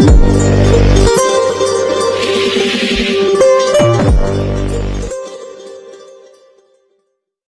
Eu não We'll be right back.